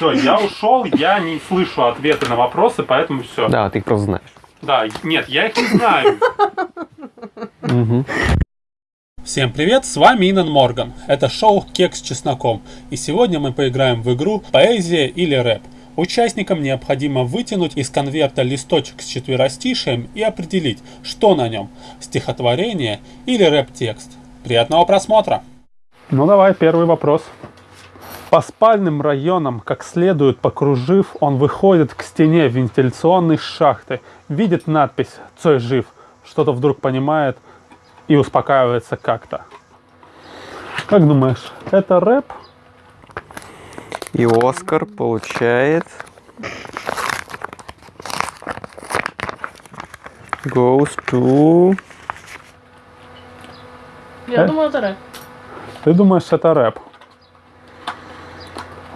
Все, я ушел, я не слышу ответы на вопросы, поэтому все. Да, ты их просто знаешь. Да, нет, я их не знаю. Всем привет, с вами Инан Морган. Это шоу «Кекс с чесноком». И сегодня мы поиграем в игру «Поэзия или рэп». Участникам необходимо вытянуть из конверта листочек с четверостишием и определить, что на нем – стихотворение или рэп-текст. Приятного просмотра! Ну давай, первый вопрос. По спальным районам, как следует покружив, он выходит к стене вентиляционной шахты, видит надпись «Цой жив», что-то вдруг понимает и успокаивается как-то. Как думаешь, это рэп? И Оскар получает... Goes to... Я Э? думаю, это рэп. Ты думаешь, это рэп?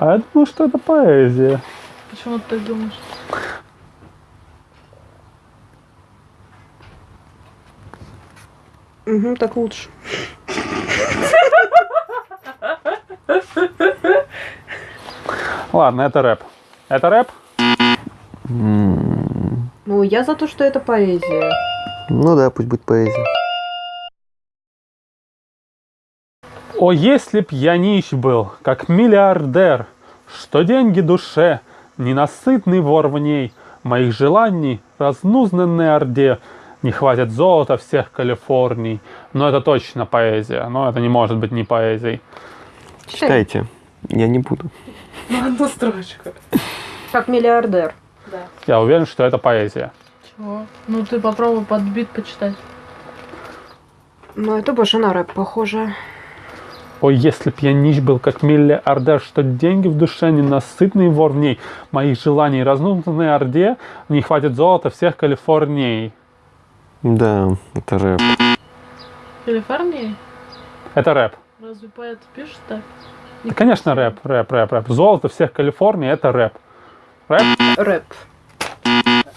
А я думаю, что это поэзия. Почему ты так думаешь? Угу, так лучше. Ладно, это рэп. Это рэп? Ну, я за то, что это поэзия. Ну да, пусть будет поэзия. О, если б я нищ был, как миллиардер, Что деньги душе, ненасытный вор в ней, Моих желаний, разнузнанной орде, Не хватит золота всех Калифорний. Но это точно поэзия, но это не может быть не поэзией. Читайте. Я не буду. Ну, одну строчку. Как миллиардер. Да. Я уверен, что это поэзия. Чего? Ну, ты попробуй подбит почитать. Ну, это больше на рэп похоже. Ой, если б я нищ был, как миллиардер, что деньги в душе, ненасытный вор в ней, моих желаний разнузнанной орде, не хватит золота всех Калифорний. Да, это рэп. Калифорнии? Это рэп. Разве поэт пишет так? Да, конечно, рэп, рэп, рэп, рэп. Золото всех Калифорний это рэп. Рэп? Рэп.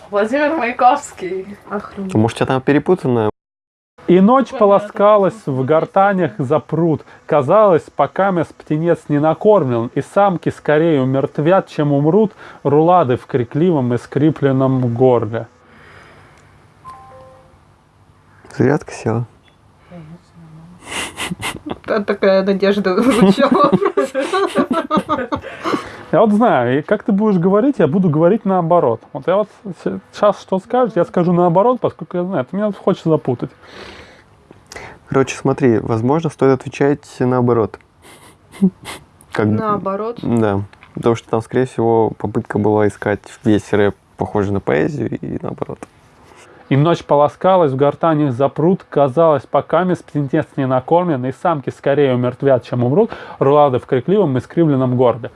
Владимир Маяковский. Охренеть. Может, у тебя там перепутано? И ночь полоскалась в гортанях за пруд. Казалось, пока мяс птенец не накормлен, и самки скорее умертвят, чем умрут, рулады в крикливом и скрипленном горле. Зарядка села. Та- Такая надежда звучала. Я вот знаю, и как ты будешь говорить, я буду говорить наоборот. Вот я вот сейчас что скажешь, я скажу наоборот, поскольку я знаю, ты меня хочешь запутать. Короче, смотри, возможно, стоит отвечать наоборот. Как... Наоборот. Да. Потому что там, скорее всего, попытка была искать весь рэп похожий на поэзию и наоборот. И ночь полоскалась, в гортанях за пруд, казалось, пока мяс птенец не накормлен, и самки скорее умертвят, чем умрут, рулады в крикливом и скривленном горле.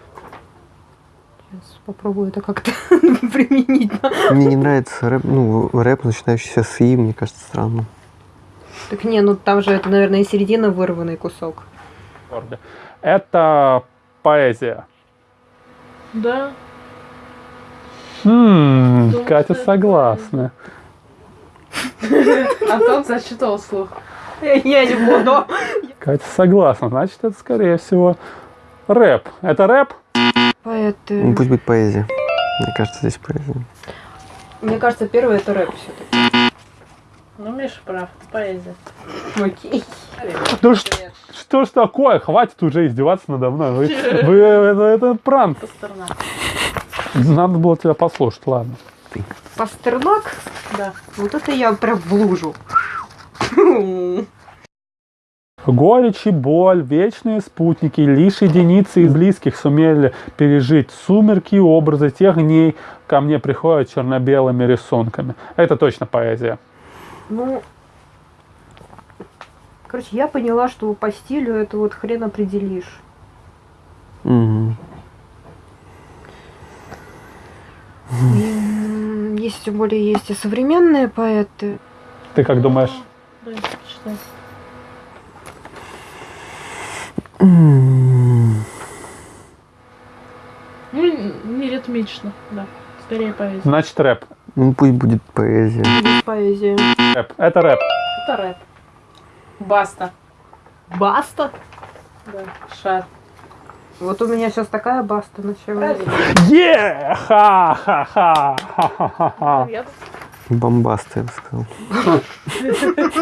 Попробую это как-то применить. Мне не нравится рэп, ну, рэп, начинающийся с «и», мне кажется, странно. Так не, ну там же это, наверное, и середина вырванный кусок. Это поэзия. Да. Хм, Думаю, Катя согласна. Антон зачитывал слух. Я не буду. Катя согласна, значит, это, скорее всего, рэп. Это рэп? Ну, Поэты. пусть будет поэзия. Мне кажется, здесь поэзия. Мне кажется, первый это рэп все-таки. Ну, Миша прав. Поэзия. Окей. Ну ш- что ж такое? Хватит уже издеваться надо мной. Вы, вы- это, это пранк. Пастернак. Надо было тебя послушать, ладно. Пастернак? Да. Вот это я прям в лужу. Горечь и боль, вечные спутники, лишь единицы из близких сумели пережить сумерки и образы тех дней, ко мне приходят черно-белыми рисунками. Это точно поэзия. Ну, короче, я поняла, что по стилю это вот хрен определишь. Мгм. И, есть, тем более, есть и современные поэты. Ты как думаешь? Да, Ну, не ритмично, да. Скорее поэзия. Значит, рэп. Ну, пусть будет поэзия. Есть поэзия. рэп. Это рэп. Это рэп. Баста. Баста? Да. Шар. Вот у меня сейчас такая баста началась. Е! Ха-ха-ха! Я Бомбасты, я бы сказал.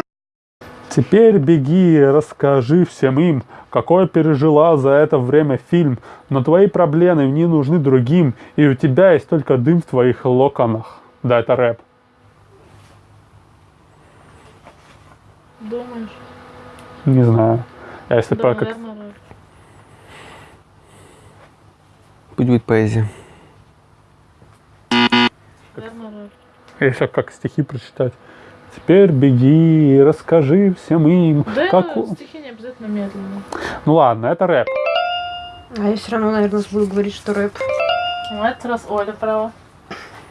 Теперь беги и расскажи всем им, какой пережила за это время фильм, но твои проблемы не нужны другим, и у тебя есть только дым в твоих локонах. Да, это рэп. думаешь? Не знаю. А если Да, как... наверное. Пусть будет поэзия. Наверное. Если как стихи прочитать. Теперь беги и расскажи всем им, Да, как... стихи не обязательно медленно. Ну ладно, это рэп. А я все равно, наверное, буду говорить, что рэп. Ну, это раз Оля права.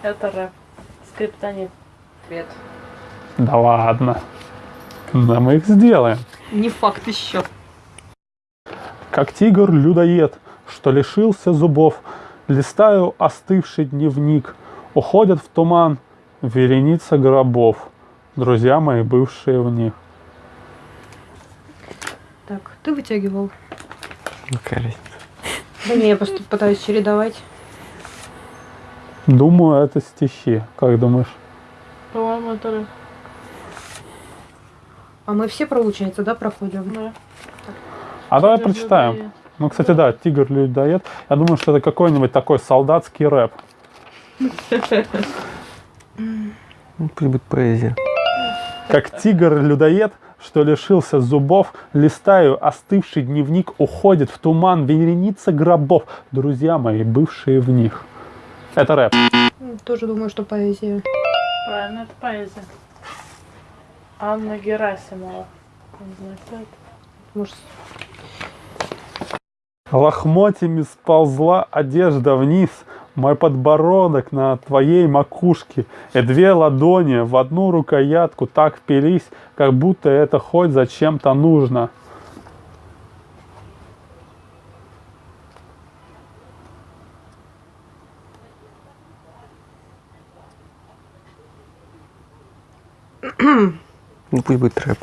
Это рэп. Скриптонит. Привет. Да ладно. Да мы их сделаем. Не факт еще. Как тигр-людоед, что лишился зубов, Листаю остывший дневник, Уходят в туман вереница гробов, Друзья мои, бывшие в них. Так, ты вытягивал. Какая разница? Да не, я просто пытаюсь чередовать. Думаю, это стихи. Как думаешь? По-моему, это. А мы все, получается, да, проходим? Да. А давай Тигр прочитаем. людоед. Ну, кстати, да, тигр-людоед. Я думаю, что это какой-нибудь такой солдатский рэп. Ну, будет поэзия. Как тигр-людоед, что лишился зубов, листаю остывший дневник, уходит в туман вереница гробов, друзья мои, бывшие в них. Это рэп. Тоже думаю, что поэзия. Правильно, это поэзия. Анна Герасимова. Не знаю, кто это. Может, Лохмотьями сползла одежда вниз, мой подбородок на твоей макушке, и две ладони в одну рукоятку так впились, как будто это хоть зачем-то нужно. Ну, пусть будет рэп.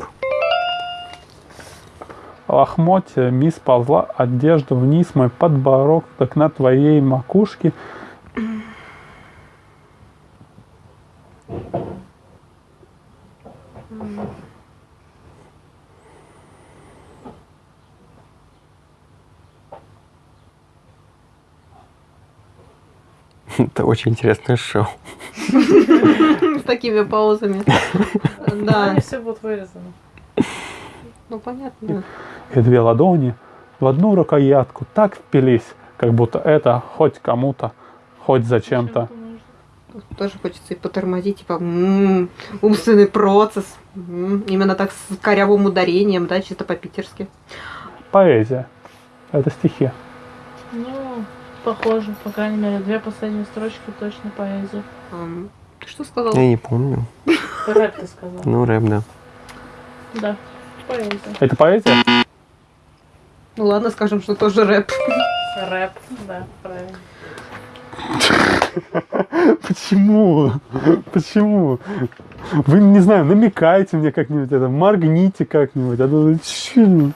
Лохмотьями сползла одежда вниз, мой подбородок на твоей макушке, Это очень интересное шоу. с такими паузами. Да, Они все будут вырезаны. ну понятно. и две ладони в одну рукоятку так впились, как будто это хоть кому-то, хоть зачем-то. Тоже хочется и потормозить, типа, м, умственный процесс. М, Именно так с корявым ударением, да, чисто по-питерски. Поэзия. Это стихи. Ну, похоже, по крайней мере, две последние строчки точно поэзия. Ты что сказал? Я не помню. Рэп ты сказал. Ну, рэп, да. Да, поэзия. Это поэзия? Ну ладно, скажем, что тоже рэп. Рэп, да, правильно. Почему? Почему? Вы, не знаю, намекайте мне как-нибудь это, моргните как-нибудь. а то?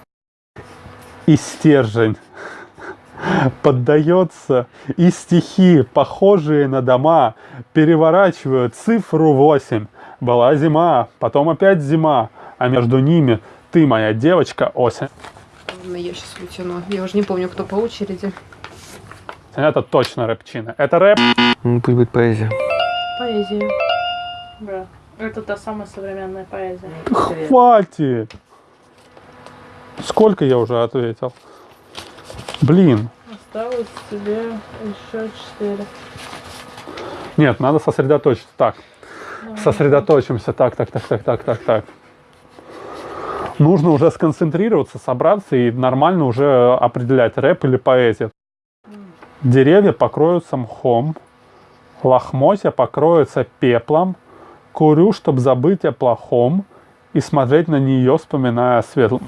И стержень поддается, и стихи, похожие на дома, переворачивают цифру 8. Была зима, потом опять зима, а между ними ты, моя девочка, осень. Ладно, Я сейчас вытяну. Я уже не помню, кто по очереди. Это точно рэпчина. Это рэп. Ну, пусть будет поэзия. Поэзия. Да. Это та самая современная поэзия. Хватит! Сколько я уже ответил? Блин. Осталось тебе еще четыре. Нет, надо сосредоточиться. Так, сосредоточимся. Так, так, так, так, так, так, так. Нужно уже сконцентрироваться, собраться и нормально уже определять, рэп или поэзия. Деревья покроются мхом, лохмотья покроются пеплом, курю, чтоб забыть о плохом и смотреть на нее, вспоминая о светлом.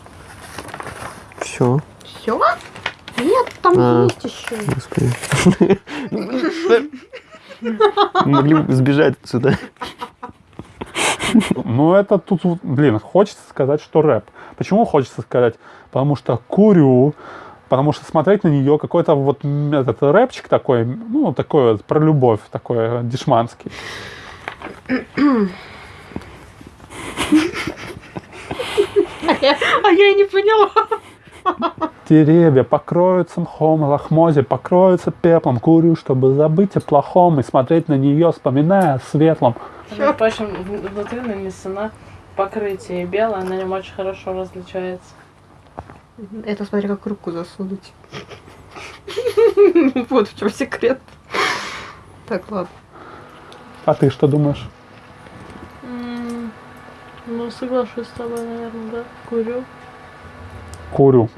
Все. Все? Нет, там А. есть еще. Господи. Могли бы сбежать отсюда. Ну, это тут, блин, хочется сказать, что рэп. Почему хочется сказать? Потому что курю, потому что смотреть на нее какой-то вот этот рэпчик такой, ну, такой вот про любовь, такой э, дешманский. А я и не поняла. Деревья покроются мхом, лохмотья покроются пеплом. Курю, чтобы забыть о плохом и смотреть на нее, вспоминая о светлом. В- внутри нанесена покрытие белое, на нем очень хорошо различается. Это смотри, как руку засунуть. Вот в чем секрет. Так, ладно. А ты что думаешь? Ну, соглашусь с тобой, наверное, да. Курю. Курю.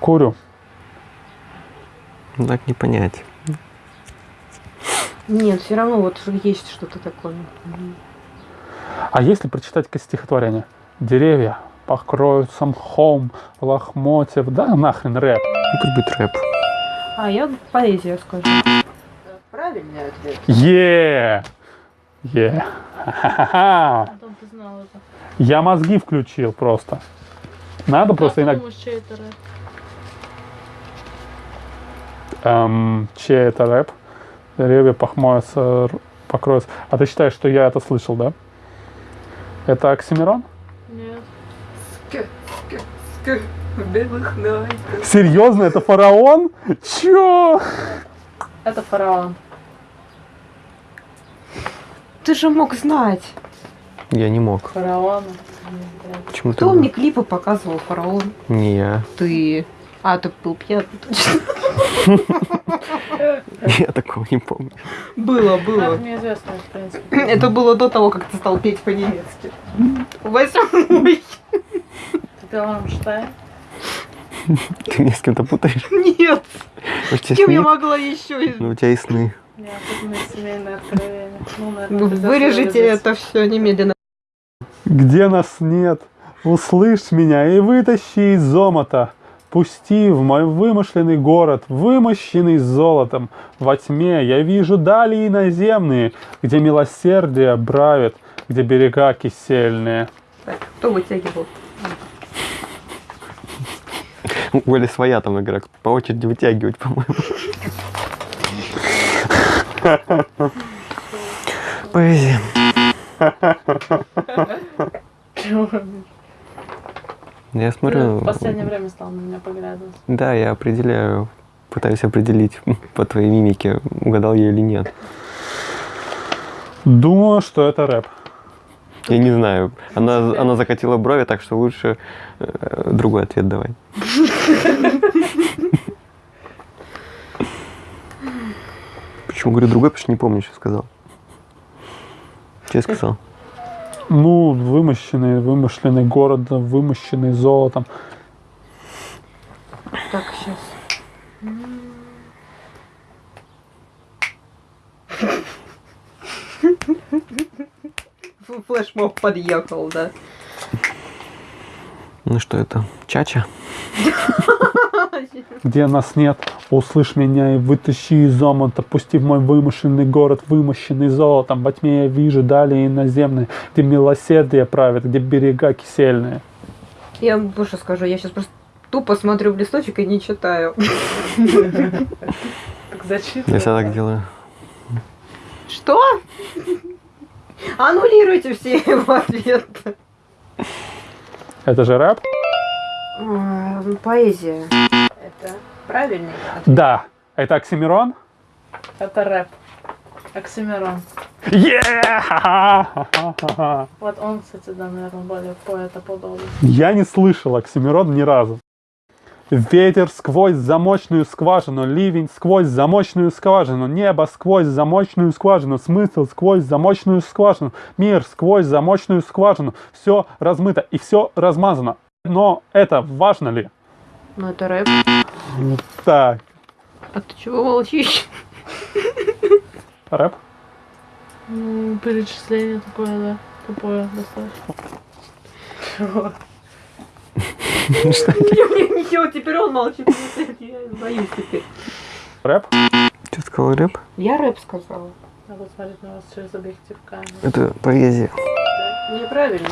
Курю. Ну, Так не понять. Нет, все равно вот есть что-то такое. А если прочитать стихотворение? Деревья покроются мхом, лохмотья. Да нахрен рэп. Ну, будет рэп. А я поэзию скажу. Правильный ответ. Е! Е! Ха-ха-ха. А там ты знал это. Я мозги включил просто. Надо просто как ты иногда... думаешь, чей это рэп? Эм, чей это рэп? Деревья похмоются, покроются. А ты считаешь, что я это слышал, да? Это Оксимирон? Нет. белых ночь. Серьезно, это фараон? Чё? Это фараон. Ты же мог знать. Я не мог. Фараон. Почему ты? Кто мне клипы показывал, фараон? Не я. Ты. А, ты был пьяный, точно. Я такого не помню. Было, Это было. мне известно, в принципе. Это было до того, как ты стал петь по-немецки. Восьмой. Ты Рамштайн? Ты меня с кем-то путаешь? Нет. С кем я могла еще? Ну, у тебя и сны. Ну, Вырежите это все немедленно. Где нас нет, услышь меня и вытащи из зомота. Пусти в мой вымышленный город, вымощенный золотом. Во тьме я вижу дали иноземные, где милосердие бравит, где берега кисельные. Так, кто вытягивал? У Оли своя там игра. По очереди вытягивать, по-моему. Поэзия. Я Ты смотрю... в последнее время стал на меня поглядывать. Да, я определяю, пытаюсь определить по твоей мимике, угадал я или нет. Думаю, что это рэп. Я не знаю. Она, она закатила брови, так что лучше э, другой ответ давай. Почему говорю другой, потому что не помню, что сказал. Что я сказал? Ну, вымощенный, вымышленный город, вымощенный золотом. Так, сейчас. Флешмоб подъехал, да. Ну что это? Чача? Где нас нет, услышь меня и вытащи из омута, пусти в мой вымышленный город, вымощенный золотом. Во тьме я вижу далее иноземные, где милосердие правит, где берега кисельные. Я вам больше скажу, я сейчас просто тупо смотрю в листочек и не читаю. Так зачитывай. Я всегда так делаю. Что? Аннулируйте все его ответы. Это же рэп? Поэзия. Это правильный ответ. Да. Это Оксимирон? Это рэп. Оксимирон. Ха-ха-ха-ха-ха. Вот он, кстати, да, наверное, более поэтоподобный. Я не слышал Оксимирон ни разу. Ветер сквозь замочную скважину, ливень сквозь замочную скважину, небо сквозь замочную скважину, смысл сквозь замочную скважину, мир сквозь замочную скважину. Все размыто и все размазано. Но это важно ли? Ну это рэп. Так, А ты чего молчишь? рэп? Ну, перечисление такое, да. Тупое достаточно. Чего? Ничего, теперь он молчит. Я боюсь теперь. Рэп? Ты сказал рэп? Я рэп сказала. Надо смотреть на вас через объектив камеры. Это поэзия.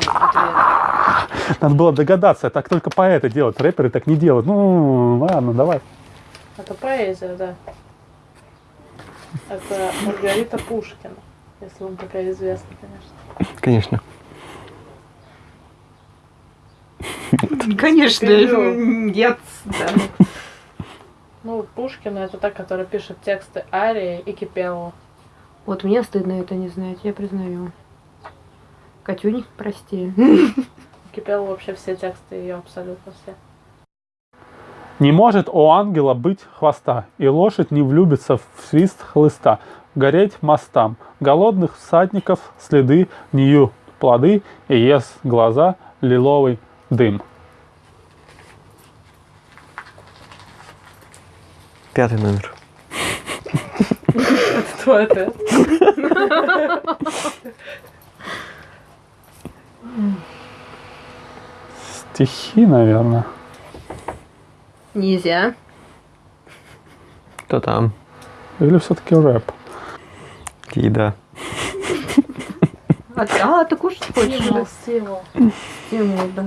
Ответ. Надо было догадаться, так только поэты делают, рэперы так не делают. Ну, ладно, давай. Это поэзия, да. Это Маргарита Пушкина, если вам такая известна, конечно. Конечно. Конечно, нет. Ну, Пушкина это та, которая пишет тексты Арии и Кипелова. Вот мне стыдно это не знать, я признаю. Катюнь, прости. Кипелова вообще все тексты ее абсолютно все. Не может у ангела быть хвоста, и лошадь не влюбится в свист хлыста. Гореть мостам, голодных всадников следы, нью плоды, и ест глаза лиловый дым. Пятый номер. Кто это? Стихи, наверное. Нельзя. Кто там? Или все-таки рэп? Еда. А, а ты кушать хочешь? Стимул, стимул. Стимул, да.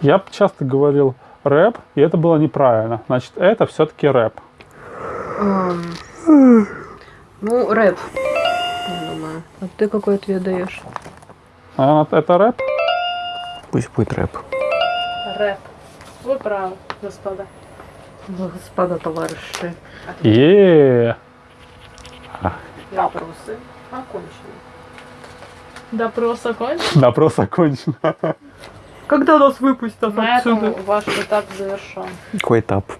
Я часто говорил рэп, и это было неправильно. Значит, это все-таки рэп. Ну, рэп. Я думаю. А ты какой ответ даешь? А, это рэп? Пусть будет рэп. Рэп. Вы правы, господа. Господа товарищи. е Вопросы окончены. Допрос окончен. Допрос окончен. Когда нас выпустят На этом ваш этап завершен. Какой этап?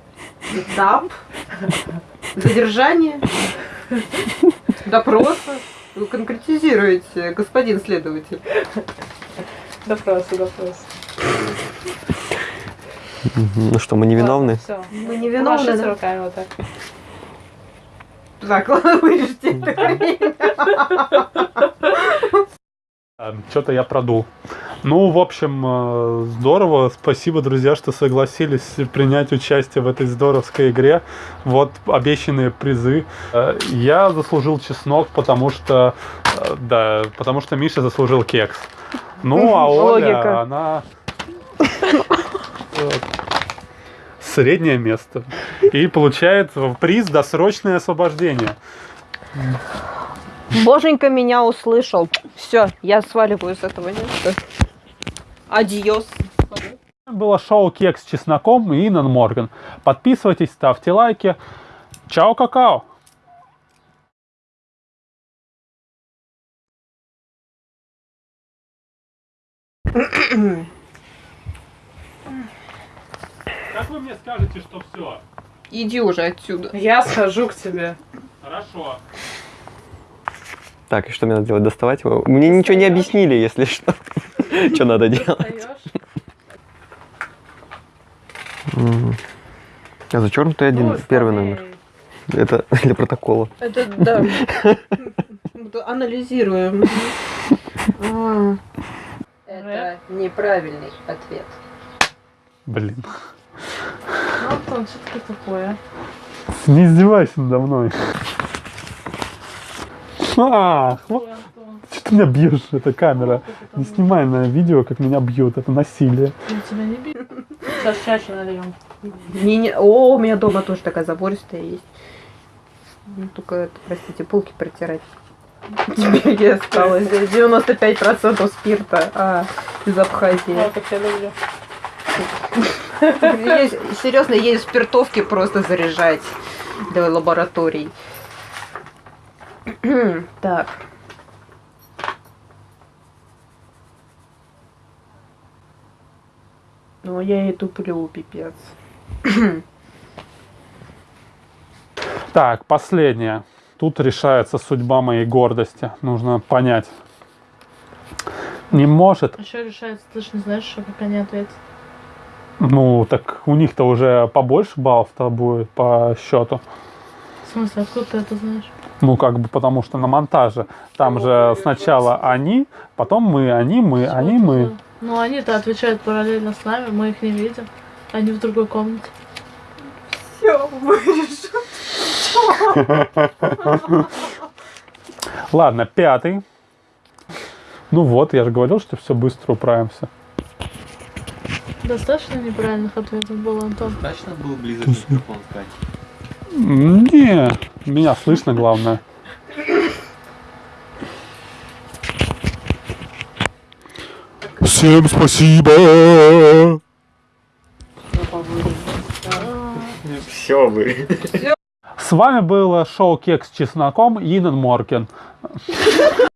Этап. Задержание. Допроса. Вы конкретизируете, господин следователь. Допросы, допросы. Ну что, мы невиновны? Все. Мы не виновны, Машите да? руками вот так. Так, ладно, вырежьте это время. Что-то я продул. Ну, в общем, э, здорово. Спасибо, друзья, что согласились принять участие в этой здоровской игре. Вот обещанные призы. Э, Я заслужил чеснок, потому что... э, Да, потому что Миша заслужил кекс. Ну, а Оля, Логика. она... Среднее место. И получает приз досрочное освобождение. Боженька меня услышал. Все, я сваливаю с этого места. Адьос. Было шоу Кекс с чесноком и Инан Морган. Подписывайтесь, ставьте лайки. Чао, какао! Как вы мне скажете, что все? Иди уже отсюда. Я схожу к тебе. Хорошо. Так, и что мне надо делать? Доставать его? Мне ничего не объяснили, если что. Что надо делать? А зачеркнутый один, первый номер. Это для протокола. Это да. Анализируем. А. Это неправильный ответ. Блин. Ну, Антон, что такое? Не издевайся надо мной. А, хва- Антон, что ты меня бьешь, эта камера? Не снимай на видео, как меня бьют, это насилие. Я тебя не бью. Сейчас чаще нальем. О, у меня дома тоже такая забористая есть. Ну, Только, это, простите, полки протирать. Теперь я осталось 95% спирта а, из Абхазии. Я люблю. Есть- серьезно, есть спиртовки просто заряжать для лабораторий. так. Ну, я и туплю, пипец. Так, последнее. Тут решается судьба моей гордости. Нужно понять. Не может. Еще решается, ты же не знаешь, что как они ответят. Ну, так у них-то уже побольше баллов-то будет по счету. В смысле, откуда ты это знаешь? Ну, как бы потому что на монтаже. Там же сначала они, потом мы, они, мы, они, мы. за- Ну, они-то отвечают параллельно с нами, мы их не видим. Они в другой комнате. Все, вырежу. Ладно, пятый. Ну вот, я же говорил, что все быстро управимся. Достаточно неправильных ответов было, Антон. Достаточно был близок микрофон сказать. Не, меня слышно, главное. Всем спасибо! Все вы. С вами было шоу Кекс с чесноком Инен Моркен.